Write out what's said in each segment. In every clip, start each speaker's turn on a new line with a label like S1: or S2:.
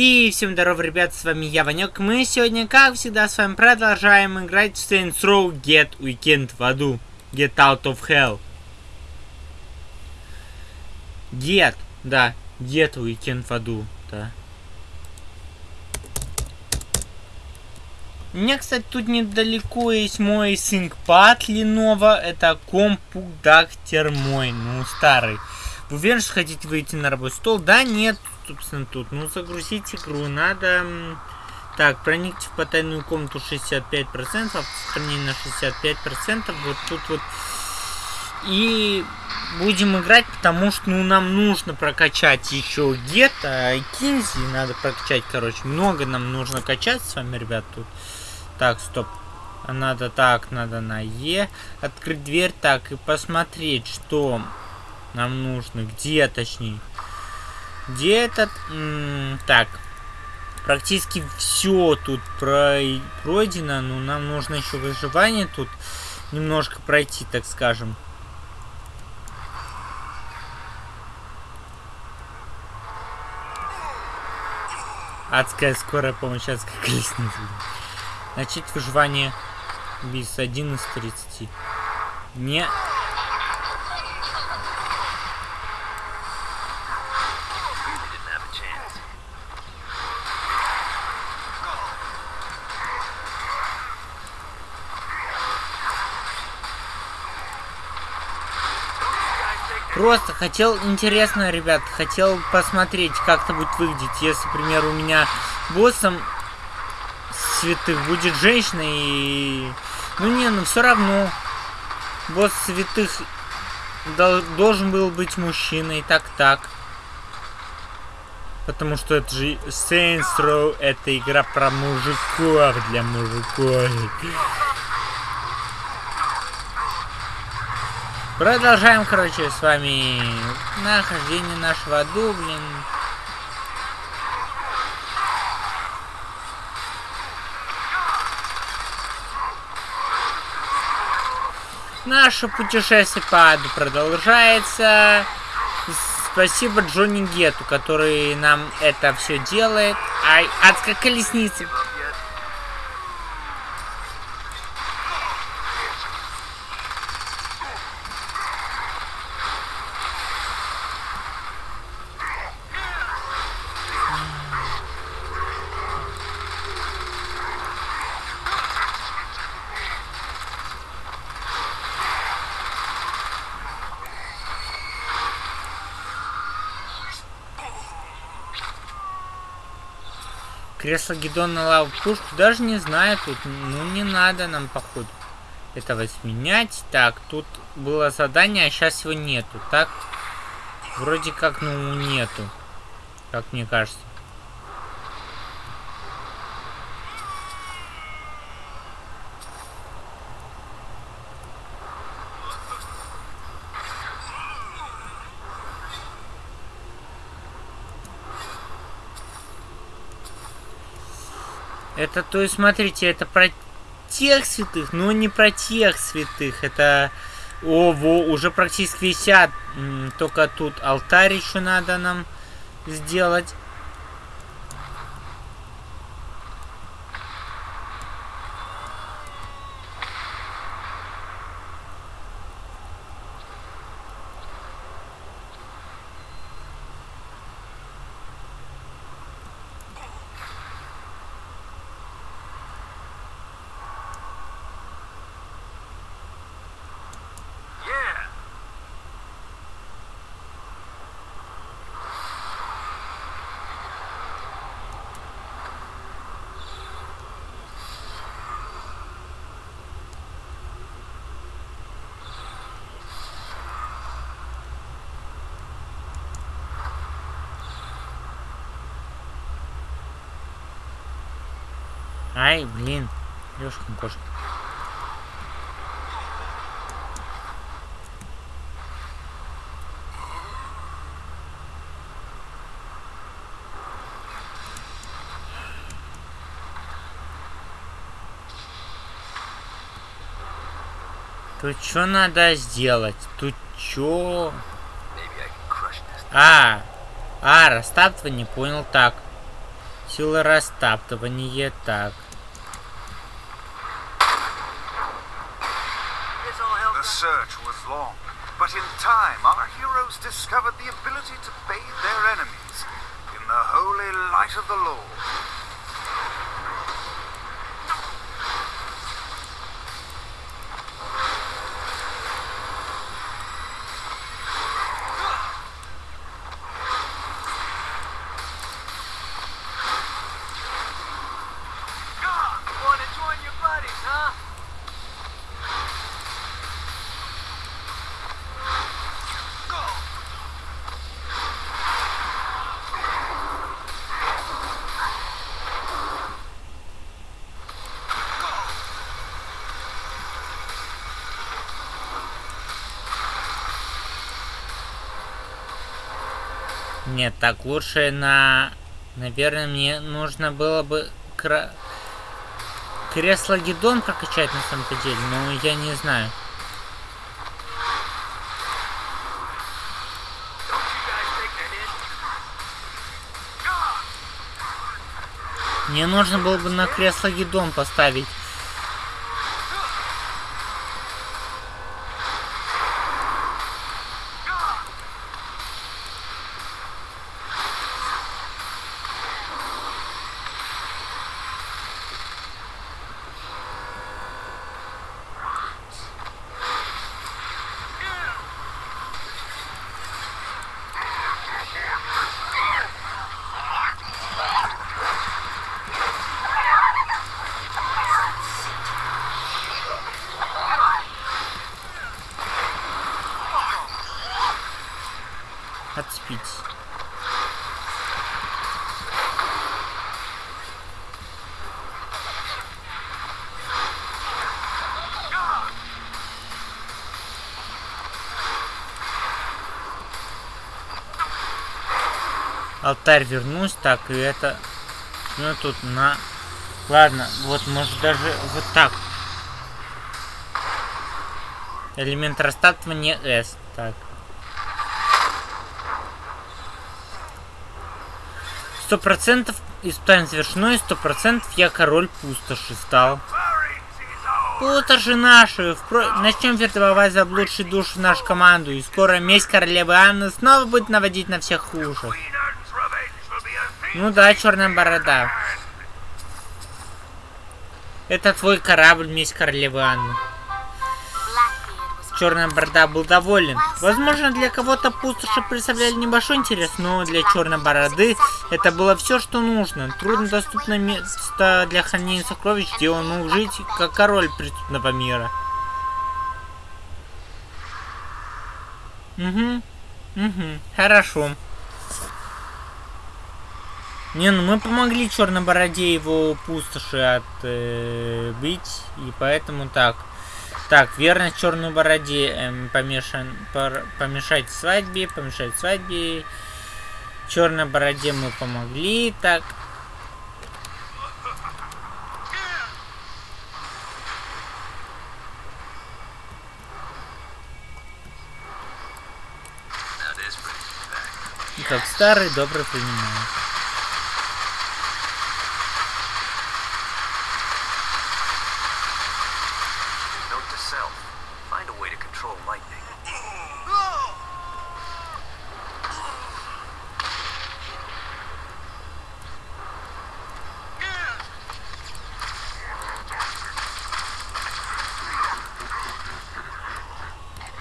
S1: И всем здорова, ребят, с вами я, Ванек. Мы сегодня, как всегда, с вами продолжаем играть в Saints Row Get Weekend в аду. Get Out of Hell. Get, да, Get Weekend в аду, да. У меня, кстати, тут недалеко есть мой ThinkPad Lenovo. Это компудактер мой, ну, старый. Вы уверены, что хотите выйти на рабочий стол? Да, нет, собственно, тут. Ну, загрузить игру надо... Так, проникните в потайную комнату 65%, сохранение на 65%. Вот тут вот... И будем играть, потому что ну, нам нужно прокачать еще гетто, кинзи надо прокачать, короче. Много нам нужно качать с вами, ребят, тут. Так, стоп. Надо так, надо на Е. Открыть дверь так и посмотреть, что нам нужно. Где, точнее. Где этот... Так. Практически все тут про пройдено, но нам нужно еще выживание тут немножко пройти, так скажем. Адская скорая помощь, адская колесница. Начать выживание без 11.30. Не Просто хотел, интересно, ребят, хотел посмотреть, как это будет выглядеть, если, например, у меня боссом святых будет женщина и... Ну не, ну все равно. Босс святых должен был быть мужчиной, так-так. Потому что это же Saints Row, это игра про мужиков для мужиков. Продолжаем, короче, с вами нахождение нашего аду, блин. Наше путешествие по аду продолжается. Спасибо Джонни Гету, который нам это все делает. Ай, адская колесница. Кресло Гедона лаву пушку даже не знаю тут. Ну не надо нам походу этого сменять. Так, тут было задание, а сейчас его нету. Так, вроде как, ну нету. Как мне кажется. Это, то есть, смотрите, это про тех святых, но не про тех святых. Это, о, во, уже практически висят. Только тут алтарь еще надо нам сделать. Ай, блин. Лёшкин кошка. Тут что надо сделать? Тут что? А, а, растаптывание, понял, так. Сила растаптывания, так.
S2: The search was long, but in time our heroes discovered the ability to bathe their enemies in the holy light of the Lord.
S1: Нет, так лучше на... Наверное, мне нужно было бы кра... кресло Гидон прокачать на самом-то деле, но я не знаю. Мне нужно было бы на кресло Гидон поставить. Алтарь вернусь, так, и это... Ну, тут на... Ладно, вот, может, даже вот так. Элемент растаптывания S. Так. Сто процентов испытание завершено, и сто процентов я король пустоши стал. Пустоши наши! Впро... Начнем вербовать заблудшие души в нашу команду, и скоро месть королевы Анны снова будет наводить на всех хуже. Ну да, черная борода. Это твой корабль, месть королевы Анны. Черная борода был доволен. Возможно, для кого-то пустоши представляли небольшой интерес, но для черной бороды это было все, что нужно. Труднодоступное место для хранения сокровищ, где он мог жить, как король преступного мира. Угу. Угу. Хорошо. Не, ну мы помогли черной бороде его пустоши отбить, бить, и поэтому так. Так, верность черной бороде эм, помешан, пор, помешать свадьбе, помешать свадьбе. Черной бороде мы помогли, так. Как старый добрый времена.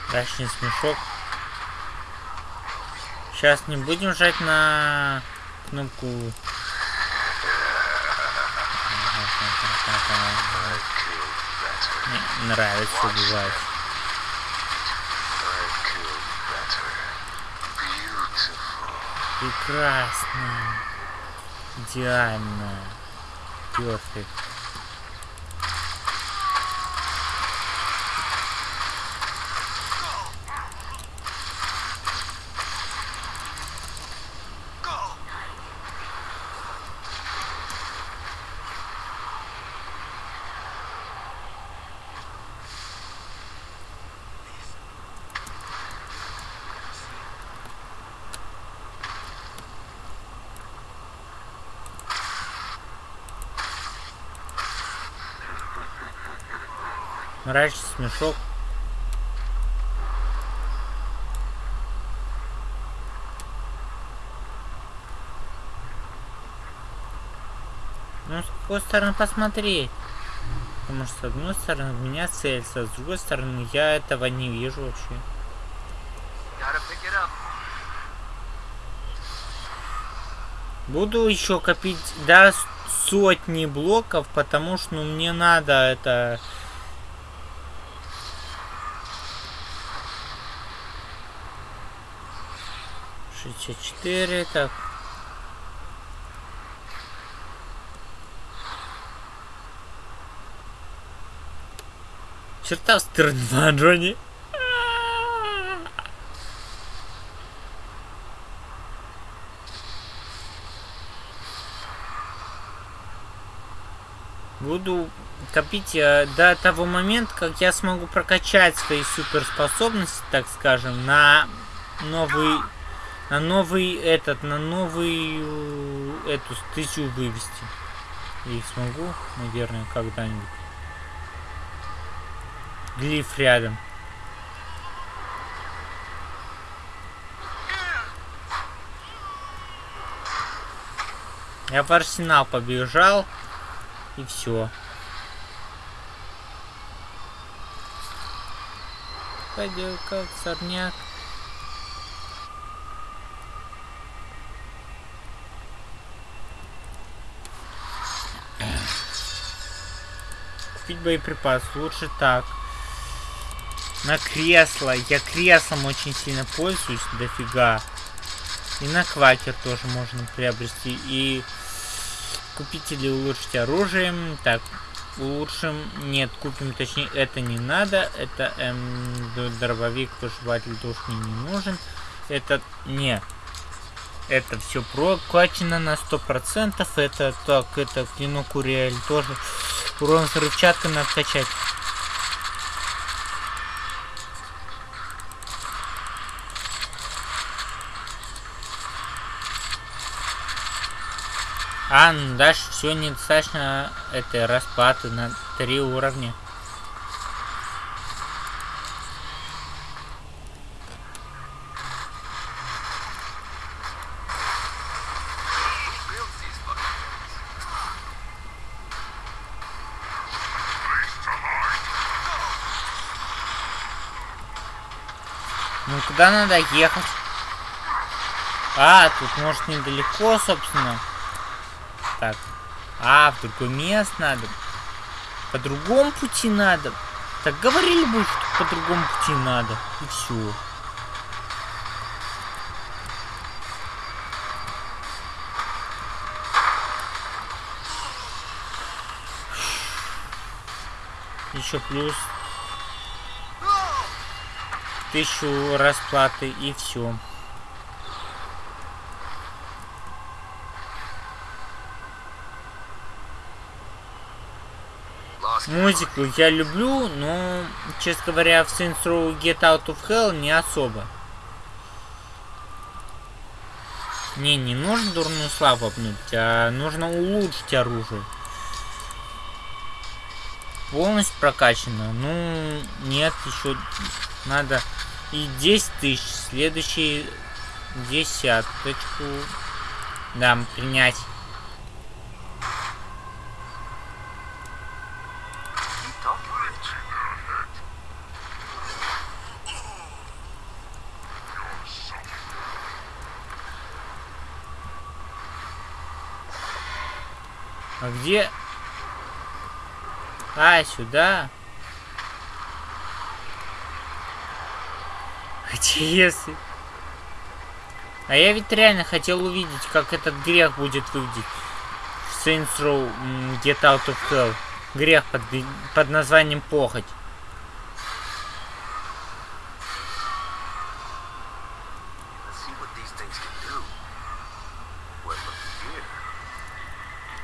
S1: Мрачный смешок. Сейчас не будем жать на кнопку. Мне нравится убивать. Прекрасно. Идеально. Перфект. Мрачный смешок. Ну, с какой стороны посмотреть? Потому что, с одной стороны, у меня а с другой стороны, я этого не вижу вообще. Буду еще копить до сотни блоков, потому что ну, мне надо это... Шестьдесят четыре, так. Черта стерва, Джонни. Буду копить до того момента, как я смогу прокачать свои суперспособности, так скажем, на новый, на новый этот, на новый э, эту статью вывести. И смогу, наверное, когда-нибудь. Глиф рядом. Я в арсенал побежал. И все. Пойдет как сорняк. Купить боеприпас. Лучше так. На кресло. Я креслом очень сильно пользуюсь. Дофига. И на квакер тоже можно приобрести. И купить или улучшить оружием. Так, улучшим. Нет, купим, точнее, это не надо. Это эм, дробовик, пожеватель душ мне не нужен. Этот не. Это все прокачано на 100%. Это так, это клинок Уриэль тоже. Урон взрывчатка надо качать. А, ну дальше все недостаточно этой расплаты на три уровня. Куда надо ехать? А, тут может недалеко, собственно. Так. А, в другое место надо. По другому пути надо. Так говорили бы, что по другому пути надо. И все. Еще плюс тысячу расплаты и все. Музыку я люблю, но, честно говоря, в Saints Row Get Out of Hell не особо. Не, не нужно дурную славу обнуть, а нужно улучшить оружие. Полностью прокачано. Ну, нет, еще надо и 10 тысяч. Следующий десяточку. Да, принять. А где? А, сюда. Хотя если... А я ведь реально хотел увидеть, как этот грех будет выглядеть. В Saints Row Get Out of Hell. Грех под, под названием похоть.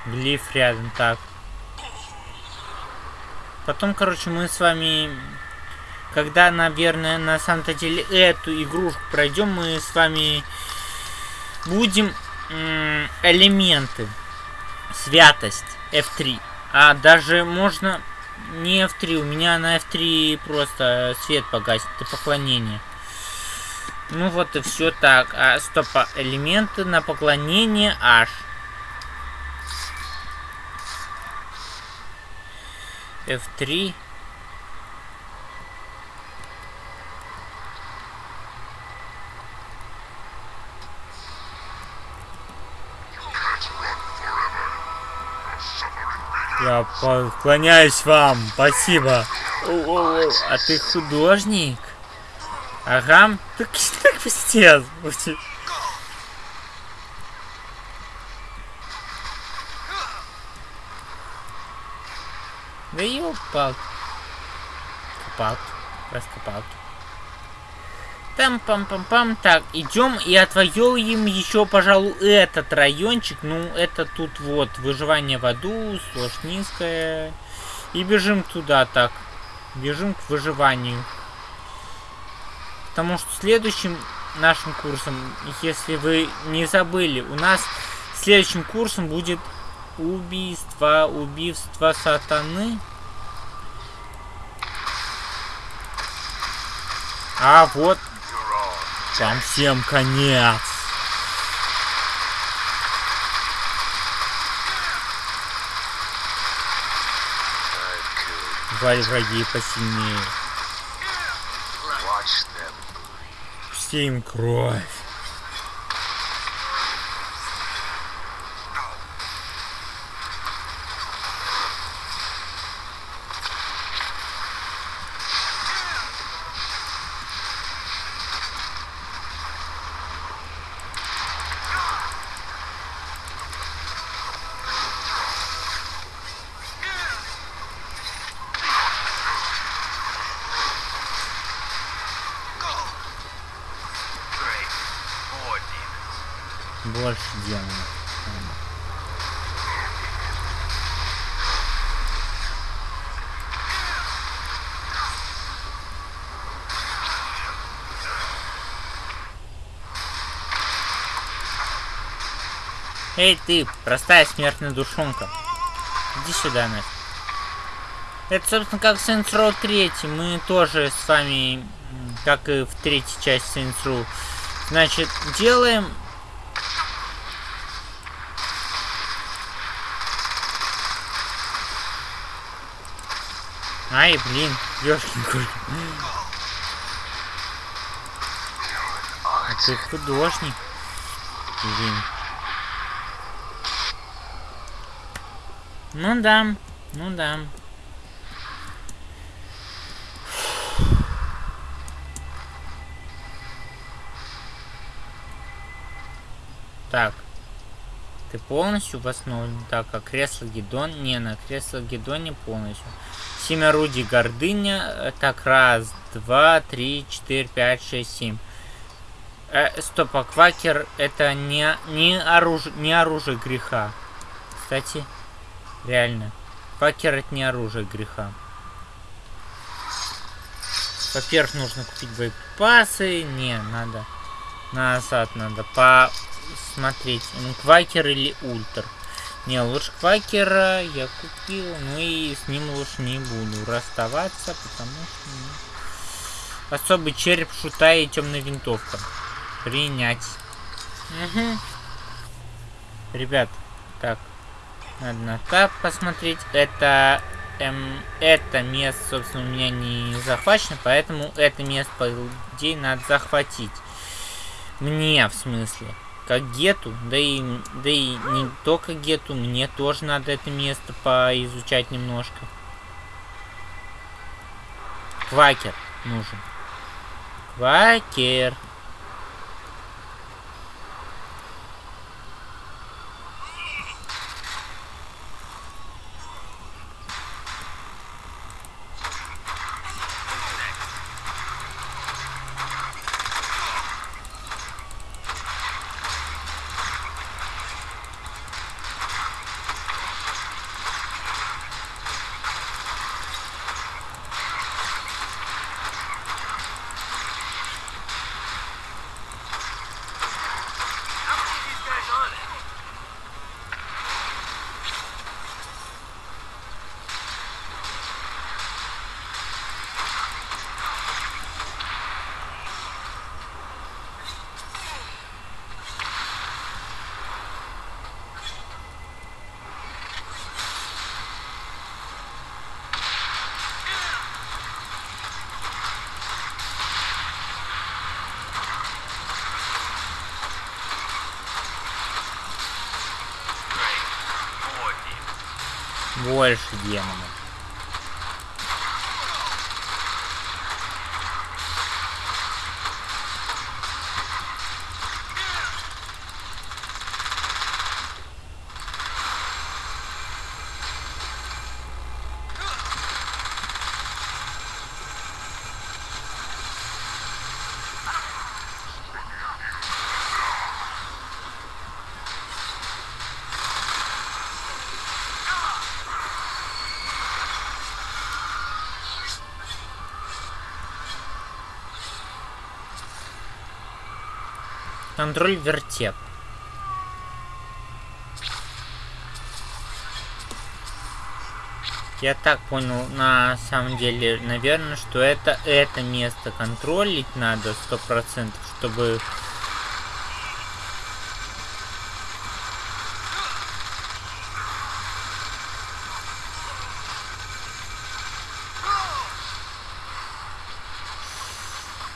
S1: Глиф рядом, так. Потом, короче, мы с вами, когда, наверное, на самом-то деле эту игрушку пройдем, мы с вами будем элементы. Святость F3. А даже можно не F3, у меня на F3 просто свет погасит, это поклонение. Ну вот и все так. А, стоп, а элементы на поклонение H. F3. Я поклоняюсь вам, спасибо. О-о-о, а ты художник? Ага, так, так пиздец. Ёпал. Копал. Раскопал. Там пам пам пам Так, идем и отвоюем еще, пожалуй, этот райончик. Ну, это тут вот выживание в аду, сложь низкая. И бежим туда так. Бежим к выживанию. Потому что следующим нашим курсом, если вы не забыли, у нас следующим курсом будет убийство, убийство сатаны. А вот там всем конец. Валь враги посильнее. Все им кровь. Больше демонов. Эй ты, простая смертная душонка. Иди сюда, нафиг. Это, собственно, как Saints Row 3. Мы тоже с вами, как и в третьей части Saints Row, значит, делаем Ай, блин, ёшкин кошки. А ты художник. Блин. Ну да, ну да. Так. Ты полностью восстановлен? Так, а кресло Гедон? Не, на кресло Гедоне полностью. Семь орудий гордыня. Так, раз, два, три, четыре, пять, шесть, семь. Э, стоп, а квакер это не, не, оружие, не оружие греха. Кстати, реально. Квакер это не оружие греха. Во-первых, нужно купить боеприпасы. Не, надо. Назад надо посмотреть. Квакер или ультр. Не, лучше квакера я купил, ну и с ним лучше не буду расставаться, потому что... Ну, особый череп шута и темная винтовка. Принять. Угу. Ребят, так. Надо на тап посмотреть. Это... Эм, это место, собственно, у меня не захвачено, поэтому это место, по идее, надо захватить. Мне, в смысле как гету, да и, да и не только гету, мне тоже надо это место поизучать немножко. Квакер нужен. Квакер. Больше демонов. Контроль вертеп. Я так понял, на самом деле, наверное, что это это место контролить надо сто процентов, чтобы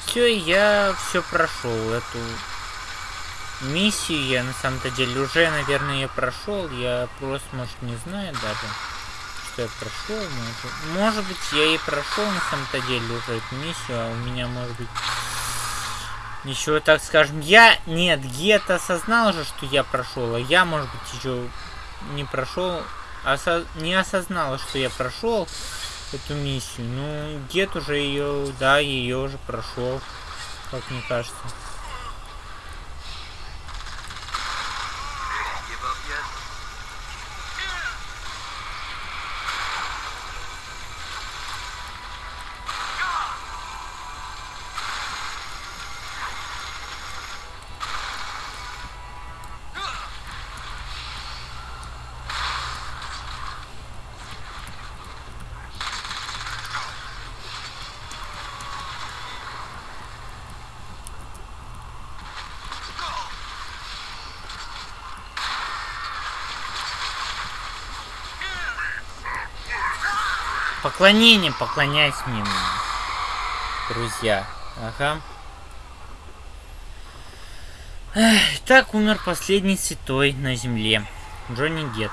S1: все, я все прошел эту миссию. Я на самом-то деле уже, наверное, ее прошел. Я просто, может, не знаю даже, что я прошел. Может, может быть, я и прошел на самом-то деле уже эту миссию, а у меня, может быть, ничего, так скажем, я... Нет, Гет осознал же, что я прошел, а я, может быть, еще не прошел, осо... не осознала, что я прошел эту миссию. Ну, Гет уже ее, да, ее уже прошел, как мне кажется. Поклонение, поклоняйся мне, друзья. Ага. Эх, так умер последний святой на земле. Джонни Гет.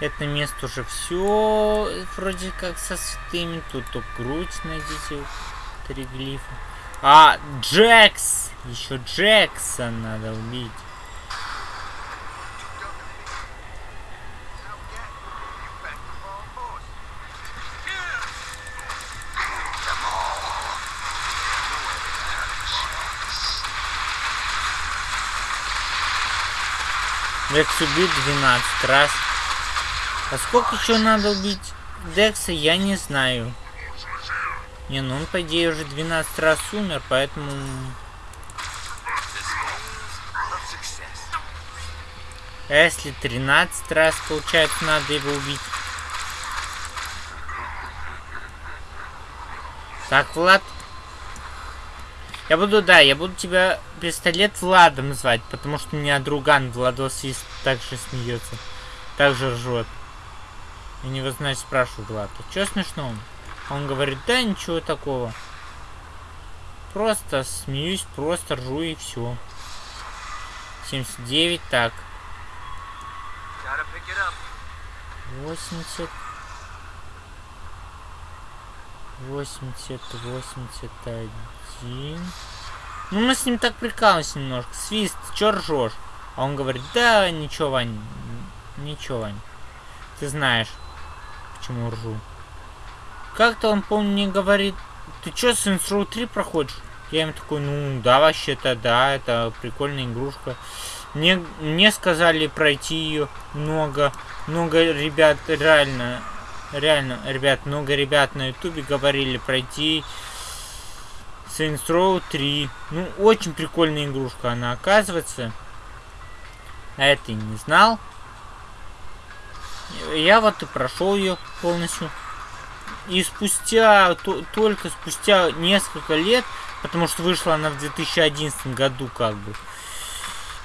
S1: Это место уже все вроде как со святыми. Тут только грудь найдите. Три глифа. А, Джекс! Еще Джексон надо убить. Декс убит 12 раз. А сколько еще надо убить Декса, я не знаю. Не, ну он, по идее, уже 12 раз умер, поэтому... А если 13 раз, получается, надо его убить? Так, Влад. Я буду, да, я буду тебя пистолет Владом звать, потому что у меня друган Владос есть, также смеется. Также ржет. Я него, значит, спрашиваю Влад, а что смешного? Он говорит, да ничего такого. Просто смеюсь, просто ржу и все. 79, так.
S3: Gotta pick it up.
S1: 80 80 81 Ну мы с ним так прикалываемся немножко. Свист, чё ржешь? А он говорит, да ничего, Вань Ничего, Вань. Ты знаешь, почему ржу Как-то он, помню, мне говорит Ты чё, Saints Row 3 проходишь? Я им такой, ну да, вообще-то да, это прикольная игрушка мне, мне сказали пройти ее много, много ребят, реально, реально, ребят, много ребят на ютубе говорили пройти Saints Row 3. Ну, очень прикольная игрушка она оказывается. А это и не знал. Я вот и прошел ее полностью. И спустя, то, только спустя несколько лет, потому что вышла она в 2011 году как бы,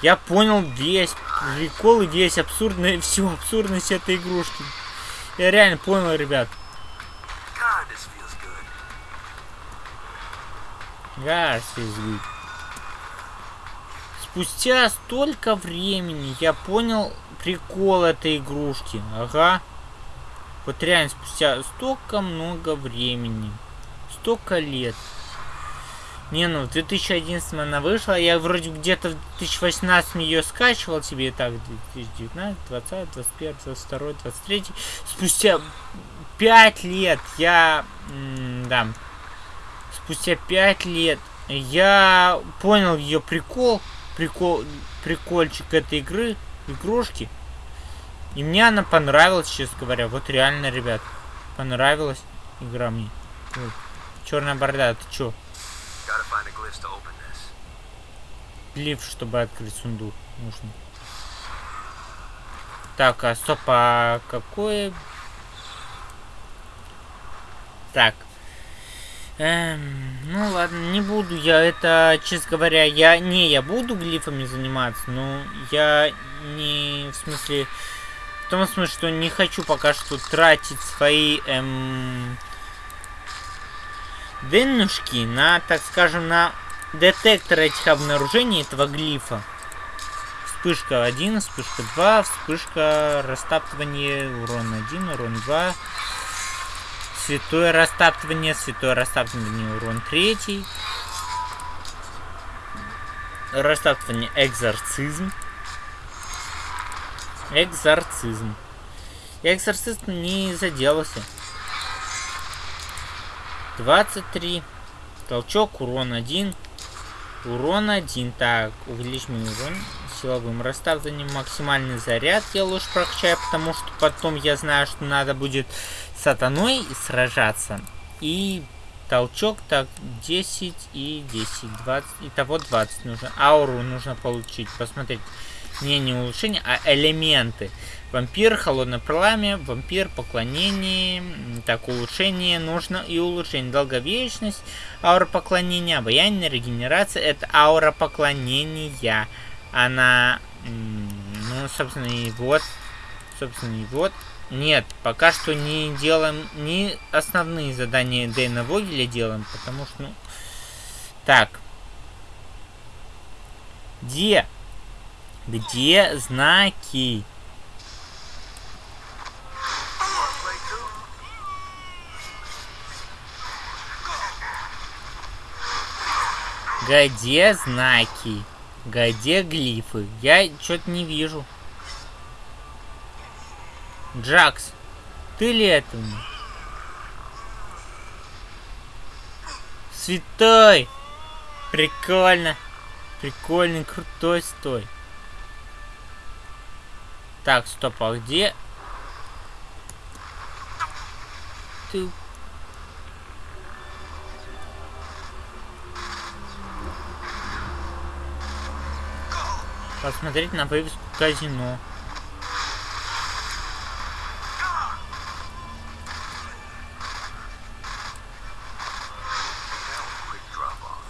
S1: я понял весь прикол и весь абсурдный, всю абсурдность этой игрушки. Я реально понял, ребят.
S3: God.
S1: Спустя столько времени я понял прикол этой игрушки. Ага. Вот реально спустя столько много времени. Столько лет. Не, ну в 2011 она вышла, я вроде где-то в 2018 ее скачивал себе, так, 2019, 20, 21, 22, 23. Спустя 5 лет я, да, спустя 5 лет я понял ее прикол, прикол, прикольчик этой игры, игрушки. И мне она понравилась, честно говоря. Вот реально, ребят, понравилась игра мне. Черная борода, ты чё? Глиф, чтобы открыть сундук. Нужно. Так, а стоп, а какое... Так. Эм, ну ладно, не буду я это, честно говоря, я... Не, я буду глифами заниматься, но я не... В смысле... В том смысле, что не хочу пока что тратить свои... Эм, деннушки на, так скажем, на детектор этих обнаружений этого глифа. Вспышка 1, вспышка 2, вспышка растаптывания, урон 1, урон 2. Святое растаптывание, святое растаптывание, урон 3. Растаптывание, экзорцизм. Экзорцизм. Экзорцист не заделался. 23. Толчок, урон 1. Урон 1. Так, увеличим урон силовым расставлением. Максимальный заряд я лучше прокачаю, потому что потом я знаю, что надо будет сатаной сражаться. И толчок, так, 10 и 10, 20. Итого 20 нужно. Ауру нужно получить, посмотреть. Не, не улучшение, а элементы. Вампир, холодное пламя, вампир, поклонение, так, улучшение нужно и улучшение. Долговечность, аура поклонения, обаяние, регенерация, это аура поклонения. Она, ну, собственно, и вот, собственно, и вот. Нет, пока что не делаем, не основные задания Дэйна Вогеля делаем, потому что, ну, так. Где? Где знаки? Где знаки? Где глифы? Я что-то не вижу. Джакс, ты ли это? Святой! Прикольно. Прикольный, крутой стой. Так, стоп, а где? Ты посмотреть на вывеску казино.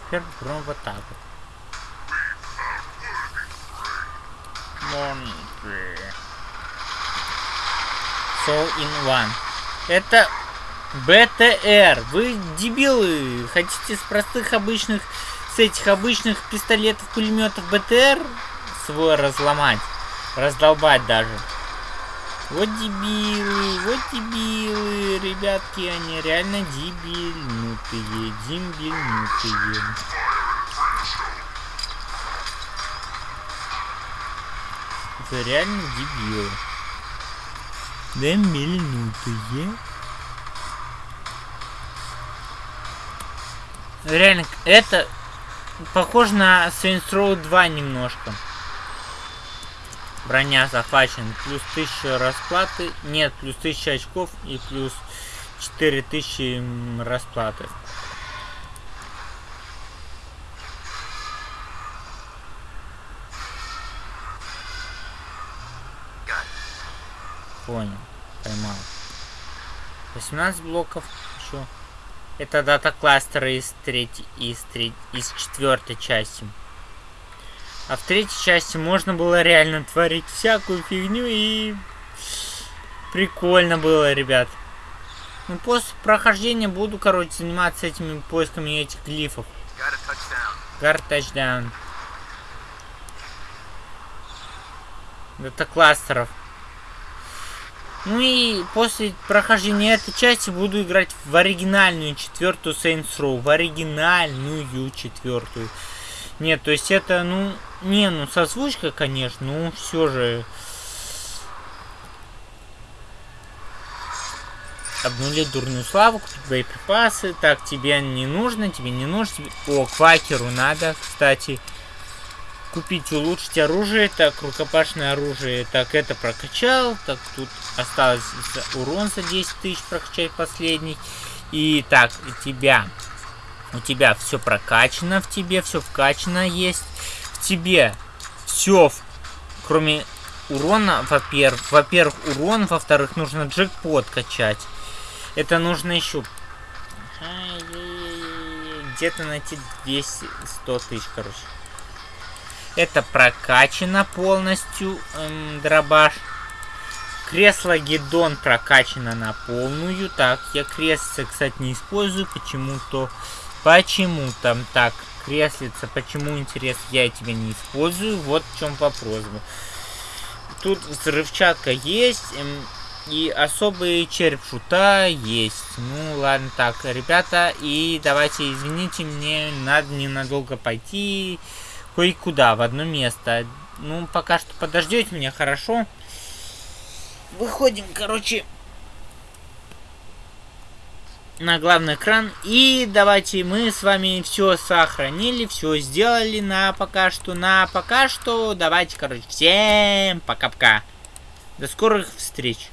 S1: Теперь вот так вот. Soul in One. Это БТР. Вы дебилы. Хотите с простых обычных, с этих обычных пистолетов, пулеметов БТР свой разломать. Раздолбать даже. Вот дебилы, вот дебилы, ребятки, они реально дебильнутые, дебильнутые. Это реально дебилы. Дебильнутые. Реально, это похоже на Saints Row 2 немножко. Броня захвачен. Плюс 1000 расплаты. Нет, плюс 1000 очков и плюс 4000 расплаты. Понял. Поймал. 18 блоков еще. Это дата кластера из третьей, из третьей, из четвертой части. А в третьей части можно было реально творить всякую фигню и... Прикольно было, ребят. Ну, после прохождения буду, короче, заниматься этими поисками этих глифов. Гард тачдаун. дата-кластеров. Ну и после прохождения этой части буду играть в оригинальную четвертую Saints Row. В оригинальную четвертую. Нет, то есть это, ну, не, ну, созвучка, конечно, ну, все же... Обнулить дурную славу, купить боеприпасы. Так, тебе не нужно, тебе не нужно. Тебе... О, квакеру надо, кстати. Купить, улучшить оружие. Так, рукопашное оружие. Так, это прокачал. Так, тут осталось урон за 10 тысяч прокачать последний. И так, и тебя у тебя все прокачано, в тебе все вкачано есть. В тебе все, кроме урона, во-первых. Во-первых, урон, во-вторых, нужно джекпот качать. Это нужно еще где-то найти 200 100 тысяч, короче. Это прокачано полностью эм, дробаш. Кресло Гедон прокачано на полную. Так, я кресло, кстати, не использую. Почему-то Почему там так креслица? Почему, интересно, я тебя не использую? Вот в чем вопрос. Тут взрывчатка есть. Эм, и особый череп шута есть. Ну, ладно, так, ребята, и давайте, извините, мне надо ненадолго пойти кое-куда, в одно место. Ну, пока что подождете меня, хорошо? Выходим, короче, на главный экран. И давайте мы с вами все сохранили, все сделали на пока что. На пока что давайте, короче, всем пока-пока. До скорых встреч.